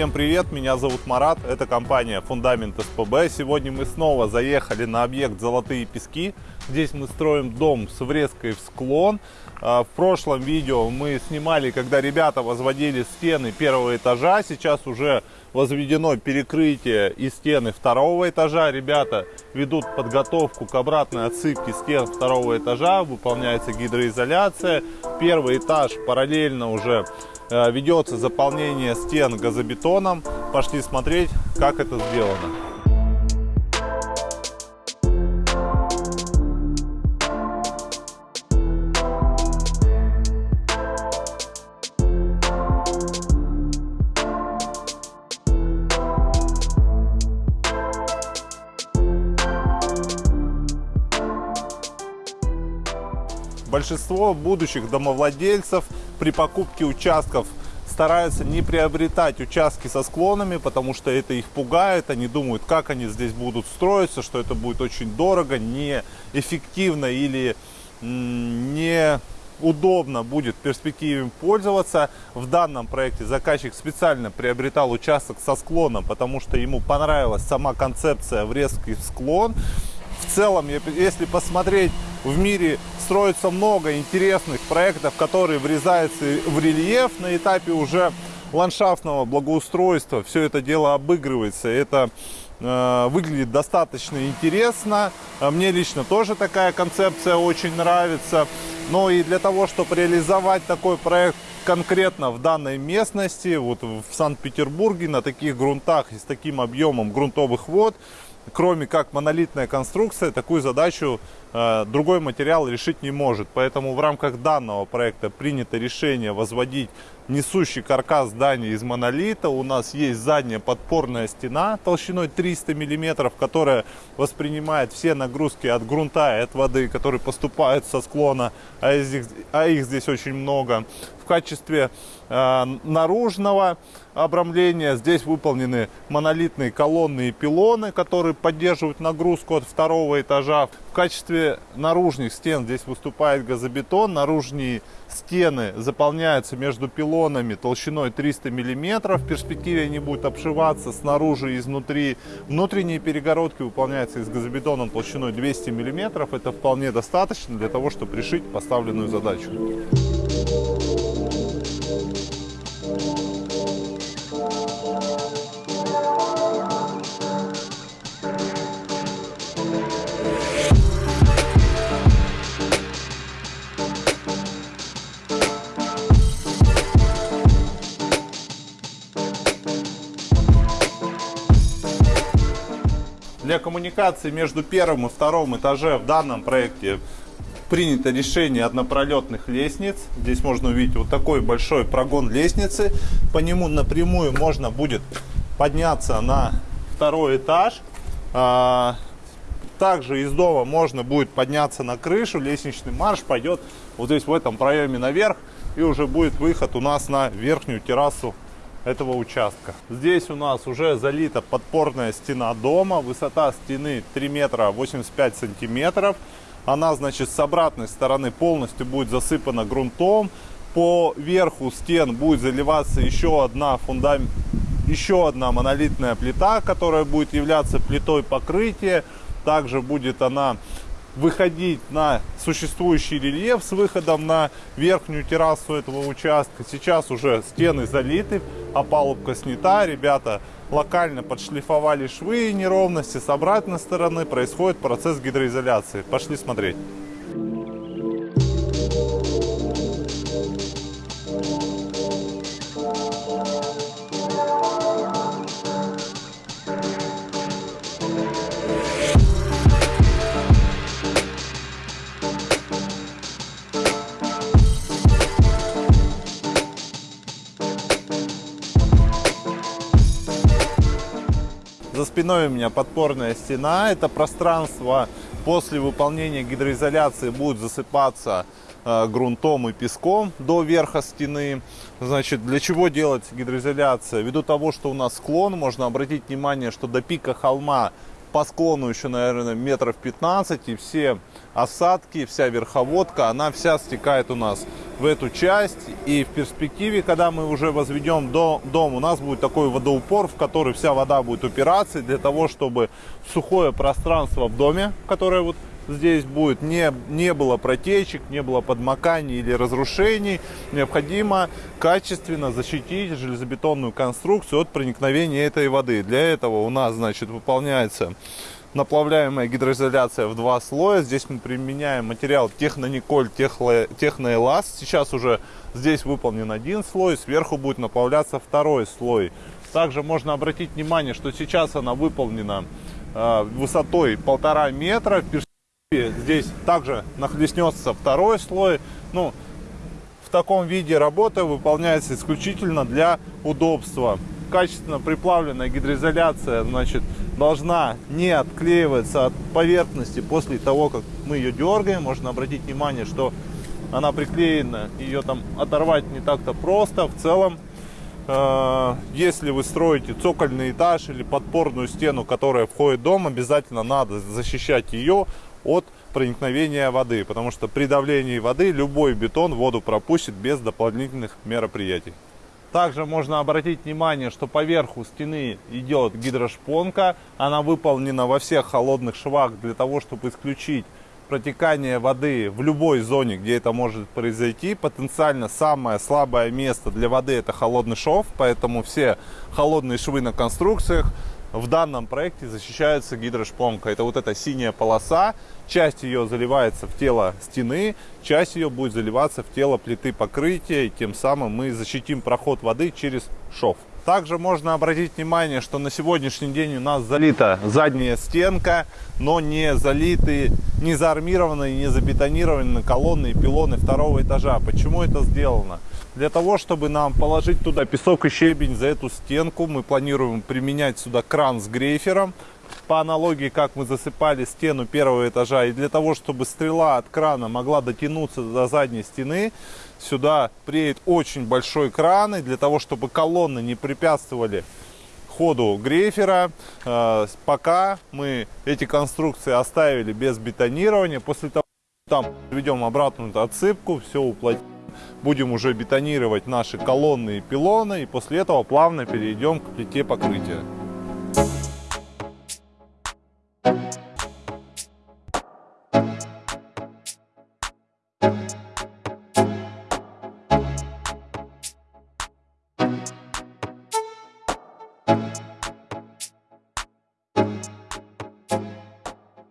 Всем привет, меня зовут Марат, это компания Фундамент СПБ. Сегодня мы снова заехали на объект Золотые Пески. Здесь мы строим дом с врезкой в склон. А, в прошлом видео мы снимали, когда ребята возводили стены первого этажа. Сейчас уже возведено перекрытие и стены второго этажа. Ребята ведут подготовку к обратной отсыпке стен второго этажа. Выполняется гидроизоляция. Первый этаж параллельно уже ведется заполнение стен газобетоном. Пошли смотреть, как это сделано. Большинство будущих домовладельцев при покупке участков стараются не приобретать участки со склонами, потому что это их пугает. Они думают, как они здесь будут строиться, что это будет очень дорого, неэффективно или не удобно будет в перспективе пользоваться. В данном проекте заказчик специально приобретал участок со склоном, потому что ему понравилась сама концепция врезки в склон. В целом, если посмотреть в мире строится много интересных проектов, которые врезаются в рельеф на этапе уже ландшафтного благоустройства. Все это дело обыгрывается. Это э, выглядит достаточно интересно. А мне лично тоже такая концепция очень нравится. Но и для того, чтобы реализовать такой проект конкретно в данной местности, вот в Санкт-Петербурге, на таких грунтах и с таким объемом грунтовых вод, кроме как монолитная конструкция, такую задачу э, другой материал решить не может. Поэтому в рамках данного проекта принято решение возводить несущий каркас здания из монолита. У нас есть задняя подпорная стена толщиной 300 мм, которая воспринимает все нагрузки от грунта и от воды, которые поступают со склона, а их, а их здесь очень много. В качестве э, наружного обрамления здесь выполнены монолитные колонны и пилоны, которые поддерживают нагрузку от второго этажа. В качестве наружных стен здесь выступает газобетон. Наружные стены заполняются между пилонами толщиной 300 мм. В перспективе они будут обшиваться снаружи и изнутри. Внутренние перегородки выполняются из газобетона толщиной 200 мм. Это вполне достаточно для того, чтобы решить поставленную задачу. Для коммуникации между первым и вторым этажем в данном проекте принято решение однопролетных лестниц. Здесь можно увидеть вот такой большой прогон лестницы. По нему напрямую можно будет подняться на второй этаж. А, также из дома можно будет подняться на крышу. Лестничный марш пойдет вот здесь в этом проеме наверх. И уже будет выход у нас на верхнюю террасу этого участка. Здесь у нас уже залита подпорная стена дома. Высота стены 3 метра 85 сантиметров. Она, значит, с обратной стороны полностью будет засыпана грунтом. По верху стен будет заливаться еще одна фундамент, еще одна монолитная плита, которая будет являться плитой покрытия. Также будет она выходить на существующий рельеф с выходом на верхнюю террасу этого участка. Сейчас уже стены залиты, опалубка снята. Ребята локально подшлифовали швы и неровности. С обратной стороны происходит процесс гидроизоляции. Пошли смотреть. За спиной у меня подпорная стена. Это пространство после выполнения гидроизоляции будет засыпаться э, грунтом и песком до верха стены. Значит, для чего делать гидроизоляция? Ввиду того, что у нас склон, можно обратить внимание, что до пика холма по склону еще, наверное, метров 15, и все осадки, вся верховодка, она вся стекает у нас в эту часть. И в перспективе, когда мы уже возведем дом, у нас будет такой водоупор, в который вся вода будет упираться, для того, чтобы сухое пространство в доме, которое вот здесь будет, не, не было протечек, не было подмоканий или разрушений, необходимо качественно защитить железобетонную конструкцию от проникновения этой воды. Для этого у нас, значит, выполняется наплавляемая гидроизоляция в два слоя. Здесь мы применяем материал Технониколь Техноэласт. Сейчас уже здесь выполнен один слой, сверху будет наплавляться второй слой. Также можно обратить внимание, что сейчас она выполнена э, высотой полтора метра. Здесь также нахлестнется второй слой. Ну, в таком виде работа выполняется исключительно для удобства. Качественно приплавленная гидроизоляция значит, должна не отклеиваться от поверхности после того, как мы ее дергаем. Можно обратить внимание, что она приклеена, ее там оторвать не так-то просто. В целом, э, если вы строите цокольный этаж или подпорную стену, которая входит в дом, обязательно надо защищать ее от проникновения воды, потому что при давлении воды любой бетон воду пропустит без дополнительных мероприятий. Также можно обратить внимание, что по верху стены идет гидрошпонка. Она выполнена во всех холодных швах для того, чтобы исключить протекание воды в любой зоне, где это может произойти. Потенциально самое слабое место для воды это холодный шов, поэтому все холодные швы на конструкциях в данном проекте защищается гидрошпонка. Это вот эта синяя полоса. Часть ее заливается в тело стены, часть ее будет заливаться в тело плиты покрытия. И тем самым мы защитим проход воды через шов. Также можно обратить внимание, что на сегодняшний день у нас залита задняя стенка, но не залиты, не заармированные, не забетонированные колонны и пилоны второго этажа. Почему это сделано? Для того, чтобы нам положить туда песок и щебень за эту стенку, мы планируем применять сюда кран с грейфером. По аналогии, как мы засыпали стену первого этажа. И для того, чтобы стрела от крана могла дотянуться до задней стены, сюда приедет очень большой кран. И для того, чтобы колонны не препятствовали ходу грейфера, э, пока мы эти конструкции оставили без бетонирования, после того, там ведем обратную отсыпку, все уплотним будем уже бетонировать наши колонны и пилоны, и после этого плавно перейдем к плите покрытия.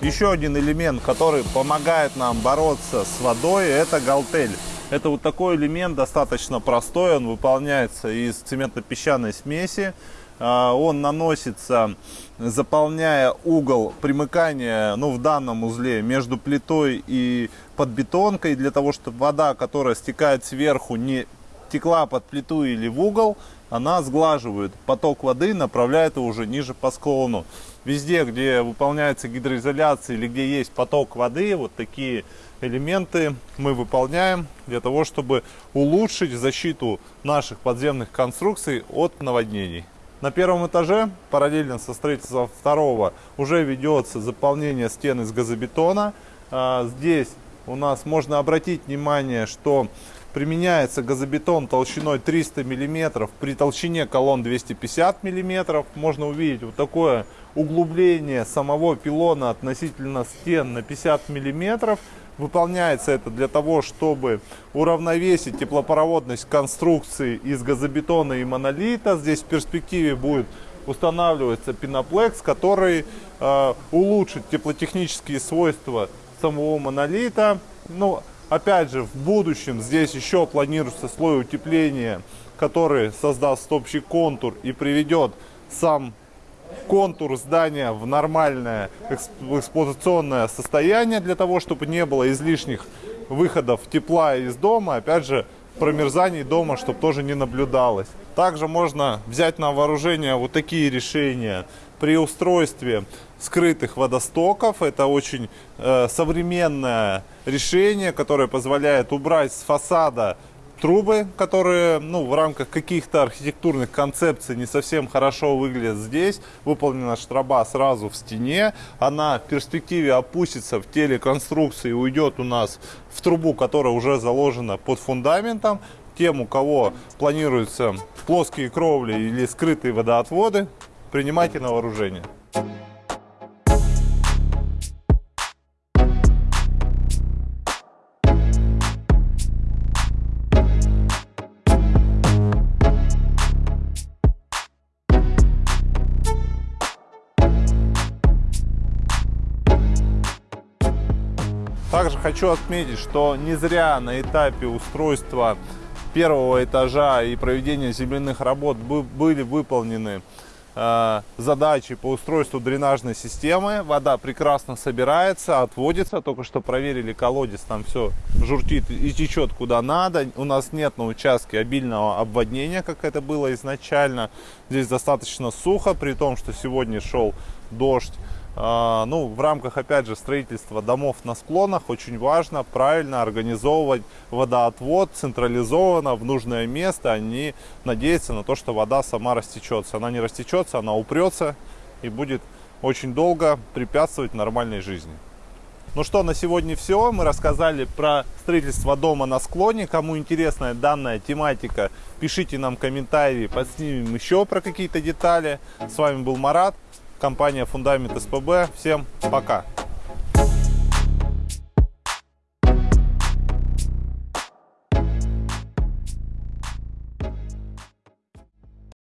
Еще один элемент, который помогает нам бороться с водой, это галтель. Это вот такой элемент достаточно простой, он выполняется из цементно-песчаной смеси. А, он наносится, заполняя угол примыкания, ну в данном узле, между плитой и подбетонкой, для того, чтобы вода, которая стекает сверху, не текла под плиту или в угол, она сглаживает поток воды, направляет его уже ниже по склону. Везде, где выполняется гидроизоляция или где есть поток воды, вот такие элементы мы выполняем для того, чтобы улучшить защиту наших подземных конструкций от наводнений. На первом этаже, параллельно со строительством второго, уже ведется заполнение стен из газобетона. А, здесь у нас можно обратить внимание, что применяется газобетон толщиной 300 мм при толщине колонн 250 мм. Можно увидеть вот такое углубление самого пилона относительно стен на 50 мм. Выполняется это для того, чтобы уравновесить теплопроводность конструкции из газобетона и монолита. Здесь в перспективе будет устанавливаться пеноплекс, который э, улучшит теплотехнические свойства самого монолита. Ну, опять же, в будущем здесь еще планируется слой утепления, который создаст общий контур и приведет сам контур здания в нормальное эксплуатационное состояние для того, чтобы не было излишних выходов тепла из дома. Опять же, промерзаний дома, чтобы тоже не наблюдалось. Также можно взять на вооружение вот такие решения при устройстве скрытых водостоков. Это очень э, современное решение, которое позволяет убрать с фасада трубы, которые ну, в рамках каких-то архитектурных концепций не совсем хорошо выглядят здесь. Выполнена штраба сразу в стене. Она в перспективе опустится в теле конструкции и уйдет у нас в трубу, которая уже заложена под фундаментом. Тем, у кого планируются плоские кровли или скрытые водоотводы, принимайте на вооружение. Также хочу отметить, что не зря на этапе устройства первого этажа и проведения земляных работ были выполнены задачи по устройству дренажной системы. Вода прекрасно собирается, отводится. Только что проверили колодец, там все журтит и течет куда надо. У нас нет на участке обильного обводнения, как это было изначально. Здесь достаточно сухо, при том, что сегодня шел дождь. А, ну, в рамках, опять же, строительства домов на склонах очень важно правильно организовывать водоотвод централизованно в нужное место, не надеяться на то, что вода сама растечется. Она не растечется, она упрется и будет очень долго препятствовать нормальной жизни. Ну что, на сегодня все. Мы рассказали про строительство дома на склоне. Кому интересна данная тематика, пишите нам комментарии, подснимем еще про какие-то детали. С вами был Марат компания Фундамент СПБ. Всем пока!